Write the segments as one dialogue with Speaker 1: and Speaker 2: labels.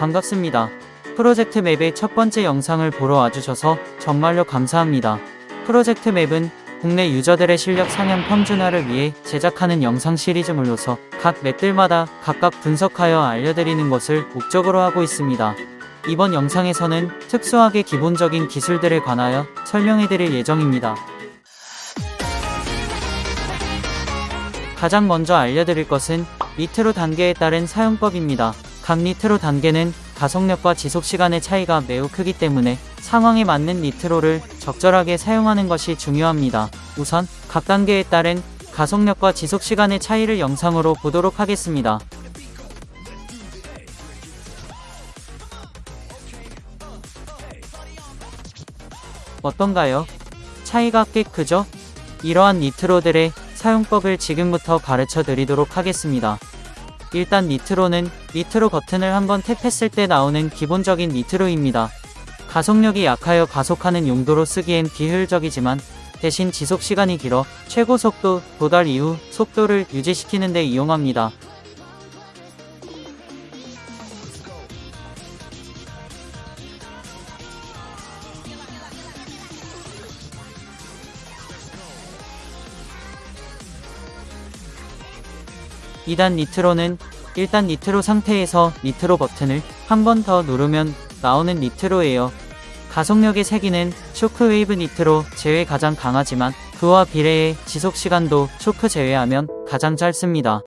Speaker 1: 반갑습니다. 프로젝트 맵의 첫 번째 영상을 보러 와주셔서 정말로 감사합니다. 프로젝트 맵은 국내 유저들의 실력 상향 평준화를 위해 제작하는 영상 시리즈물로서 각 맵들마다 각각 분석하여 알려드리는 것을 목적으로 하고 있습니다. 이번 영상에서는 특수하게 기본적인 기술들에 관하여 설명해드릴 예정입니다. 가장 먼저 알려드릴 것은 니트로 단계에 따른 사용법입니다. 각 니트로 단계는 가속력과 지속시간의 차이가 매우 크기 때문에 상황에 맞는 니트로를 적절하게 사용하는 것이 중요합니다. 우선 각 단계에 따른 가속력과 지속시간의 차이를 영상으로 보도록 하겠습니다. 어떤가요? 차이가 꽤 크죠? 이러한 니트로들의 사용법을 지금부터 가르쳐 드리도록 하겠습니다. 일단 니트로는 니트로 버튼을 한번 탭했을 때 나오는 기본적인 니트로입니다. 가속력이 약하여 가속하는 용도로 쓰기엔 비효율적이지만 대신 지속시간이 길어 최고 속도 도달 이후 속도를 유지시키는 데 이용합니다. 이단 니트로는 일단 니트로 상태에서 니트로 버튼을 한 번 더 누르면 나오는 니트로예요. 가속력의 세기는 shockwave 니트로 제외 가장 강하지만 그와 비례해 지속시간도 쇼크 제외하면 가장 짧습니다.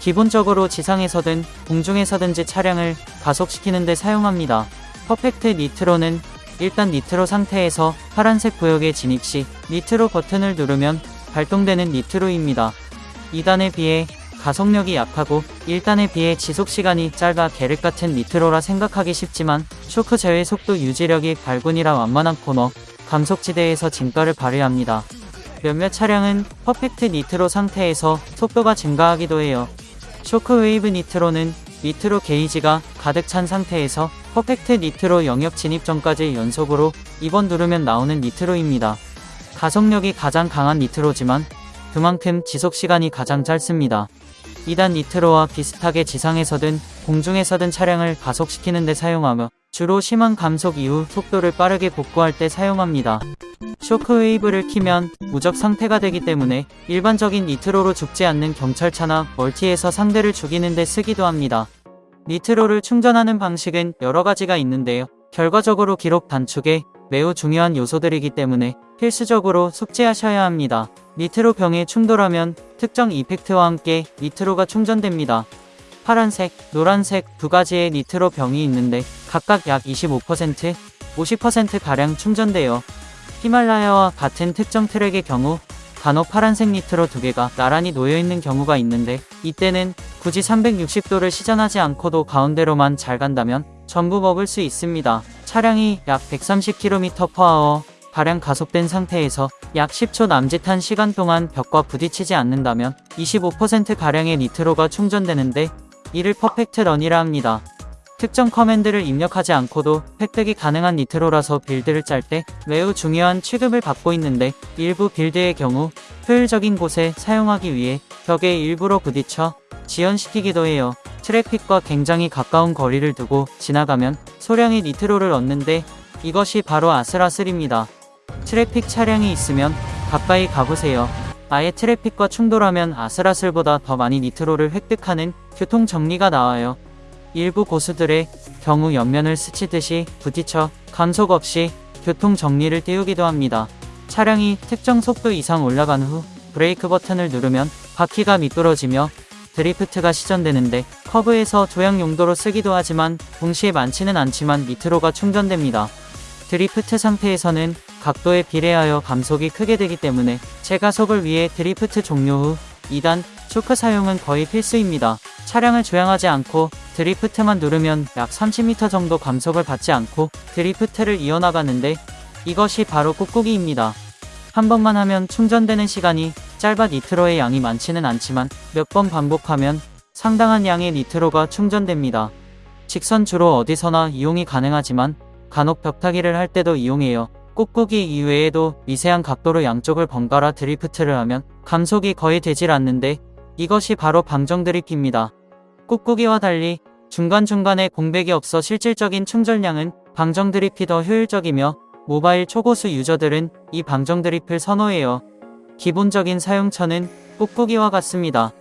Speaker 1: 기본적으로 지상에서든 공중에서든지 차량을 가속시키는 데 사용합니다. perfect 니트로는 일단 니트로 상태에서 파란색 구역에 진입 시 니트로 버튼을 누르면 발동되는 니트로입니다. 2단에 비해 가속력이 약하고 1단에 비해 지속시간이 짧아 계륵 같은 니트로라 생각하기 쉽지만 쇼크 제외 속도 유지력이 발군이라 완만한 코너, 감속지대에서 진가를 발휘합니다. 몇몇 차량은 perfect 니트로 상태에서 속도가 증가하기도 해요. shockwave 니트로는 니트로 게이지가 가득 찬 상태에서 perfect 니트로 영역 진입 전까지 연속으로 2번 누르면 나오는 니트로입니다. 가속력이 가장 강한 니트로지만 그만큼 지속시간이 가장 짧습니다. 2단 니트로와 비슷하게 지상에서든 공중에서든 차량을 가속시키는 데 사용하며 주로 심한 감속 이후 속도를 빠르게 복구할 때 사용합니다. shockwave를 키면 무적 상태가 되기 때문에 일반적인 니트로로 죽지 않는 경찰차나 멀티에서 상대를 죽이는 데 쓰기도 합니다. 니트로를 충전하는 방식은 여러 가지가 있는데요. 결과적으로 기록 단축에 매우 중요한 요소들이기 때문에 필수적으로 숙지하셔야 합니다. 니트로 병에 충돌하면 특정 이펙트와 함께 니트로가 충전됩니다. 파란색, 노란색 두 가지의 니트로 병이 있는데 각각 약 25%, 50%가량 충전되어 히말라야와 같은 특정 트랙의 경우 간혹 파란색 니트로 두 개가 나란히 놓여있는 경우가 있는데 이때는 굳이 360도를 시전하지 않고도 가운데로만 잘 간다면 전부 먹을 수 있습니다. 차량이 약 130km/h 가량 가속된 상태에서 약 10초 남짓한 시간 동안 벽과 부딪히지 않는다면 25%가량의 니트로가 충전되는데 이를 perfect run이라 합니다. 특정 command를 입력하지 않고도 획득이 가능한 니트로라서 build를 짤 때 매우 중요한 취급을 받고 있는데 일부 build의 경우 효율적인 곳에 사용하기 위해 벽에 일부러 부딪혀 지연시키기도 해요. 트래픽과 굉장히 가까운 거리를 두고 지나가면 소량의 니트로를 얻는데 이것이 바로 아슬아슬입니다. 트래픽 차량이 있으면 가까이 가보세요. 아예 트래픽과 충돌하면 아슬아슬보다 더 많이 니트로를 획득하는 교통 정리가 나와요. 일부 고수들의 경우 옆면을 스치듯이 부딪혀 감속 없이 교통 정리를 띄우기도 합니다. 차량이 특정 속도 이상 올라간 후 브레이크 버튼을 누르면 바퀴가 미끄러지며 drift가 시전되는데 커브에서 조향 용도로 쓰기도 하지만 동시에 많지는 않지만 니트로가 충전됩니다. 드리프트 상태에서는 각도에 비례하여 감속이 크게 되기 때문에 재가속을 위해 드리프트 종료 후 2단 쇼크 사용은 거의 필수입니다. 차량을 조향하지 않고 drift만 누르면 약 30m 정도 감속을 받지 않고 drift를 이어나가는데 이것이 바로 꾹꾹이입니다. 한 번만 하면 충전되는 시간이 짧아 니트로의 양이 많지는 않지만 몇 번 반복하면 상당한 양의 니트로가 충전됩니다. 직선 주로 어디서나 이용이 가능하지만 간혹 벽타기를 할 때도 이용해요. 꾹꾹이 이외에도 미세한 각도로 양쪽을 번갈아 드리프트를 하면 감속이 거의 되질 않는데 이것이 바로 방정 드리프트입니다. 꾹꾹이와 달리 중간중간에 공백이 없어 실질적인 충전량은 방정 드리프트 더 효율적이며 모바일 초고수 유저들은 이 방정 드리프트를 선호해요. 기본적인 사용처는 꾹꾹이와 같습니다.